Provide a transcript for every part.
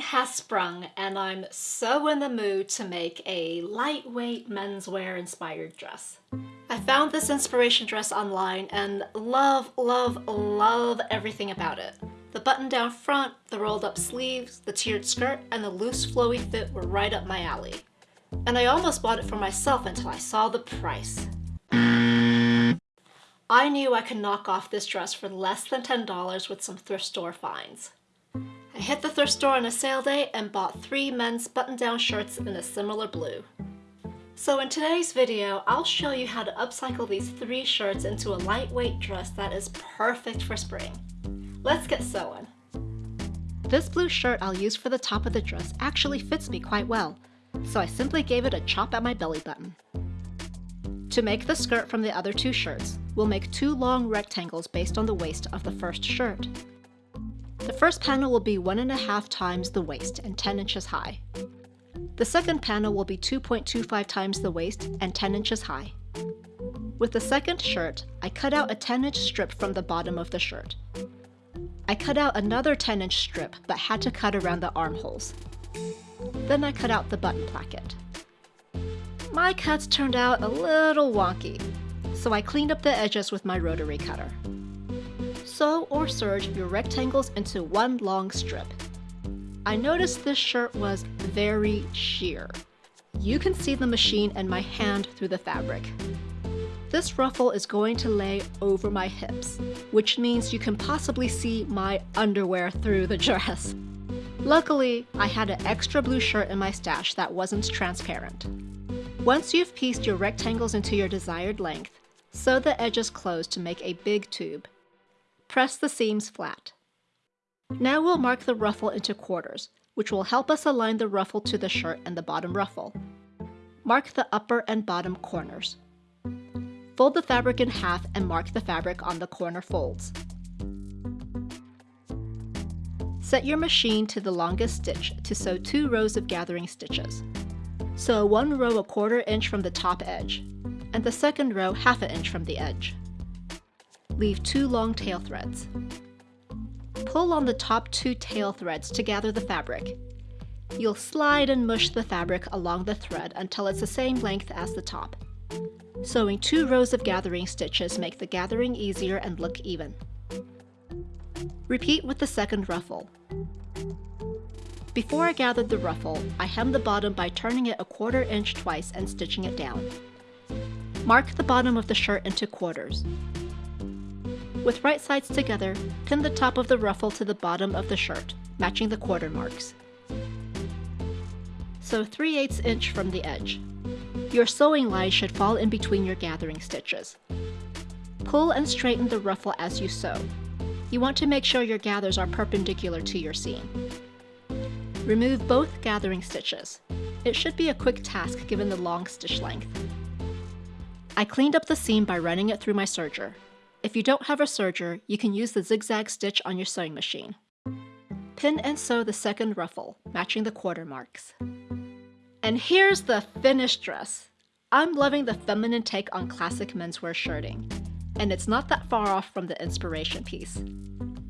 Has sprung and I'm so in the mood to make a lightweight menswear inspired dress. I found this inspiration dress online and love, love, love everything about it. The button down front, the rolled up sleeves, the tiered skirt, and the loose flowy fit were right up my alley. And I almost bought it for myself until I saw the price. I knew I could knock off this dress for less than $10 with some thrift store finds. I hit the thrift store on a sale day and bought three men's button-down shirts in a similar blue. So in today's video, I'll show you how to upcycle these three shirts into a lightweight dress that is perfect for spring. Let's get sewing. This blue shirt I'll use for the top of the dress actually fits me quite well, so I simply gave it a chop at my belly button. To make the skirt from the other two shirts, we'll make two long rectangles based on the waist of the first shirt. The first panel will be 1.5 times the waist and 10 inches high. The second panel will be 2.25 times the waist and 10 inches high. With the second shirt, I cut out a 10 inch strip from the bottom of the shirt. I cut out another 10 inch strip but had to cut around the armholes. Then I cut out the button placket. My cuts turned out a little wonky, so I cleaned up the edges with my rotary cutter sew or serge your rectangles into one long strip. I noticed this shirt was very sheer. You can see the machine and my hand through the fabric. This ruffle is going to lay over my hips, which means you can possibly see my underwear through the dress. Luckily, I had an extra blue shirt in my stash that wasn't transparent. Once you've pieced your rectangles into your desired length, sew the edges closed to make a big tube. Press the seams flat. Now we'll mark the ruffle into quarters, which will help us align the ruffle to the shirt and the bottom ruffle. Mark the upper and bottom corners. Fold the fabric in half and mark the fabric on the corner folds. Set your machine to the longest stitch to sew two rows of gathering stitches. Sew one row a quarter inch from the top edge, and the second row half an inch from the edge leave two long tail threads. Pull on the top two tail threads to gather the fabric. You'll slide and mush the fabric along the thread until it's the same length as the top. Sewing two rows of gathering stitches make the gathering easier and look even. Repeat with the second ruffle. Before I gathered the ruffle, I hemmed the bottom by turning it a quarter inch twice and stitching it down. Mark the bottom of the shirt into quarters. With right sides together, pin the top of the ruffle to the bottom of the shirt, matching the quarter marks. Sew 3 8 inch from the edge. Your sewing line should fall in between your gathering stitches. Pull and straighten the ruffle as you sew. You want to make sure your gathers are perpendicular to your seam. Remove both gathering stitches. It should be a quick task given the long stitch length. I cleaned up the seam by running it through my serger. If you don't have a serger, you can use the zigzag stitch on your sewing machine. Pin and sew the second ruffle, matching the quarter marks. And here's the finished dress. I'm loving the feminine take on classic menswear shirting, and it's not that far off from the inspiration piece.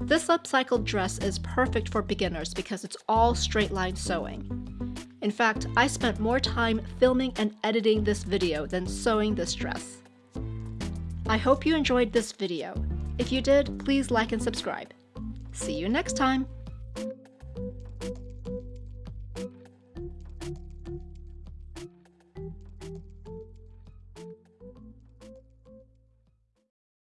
This upcycled dress is perfect for beginners because it's all straight line sewing. In fact, I spent more time filming and editing this video than sewing this dress. I hope you enjoyed this video. If you did, please like and subscribe. See you next time!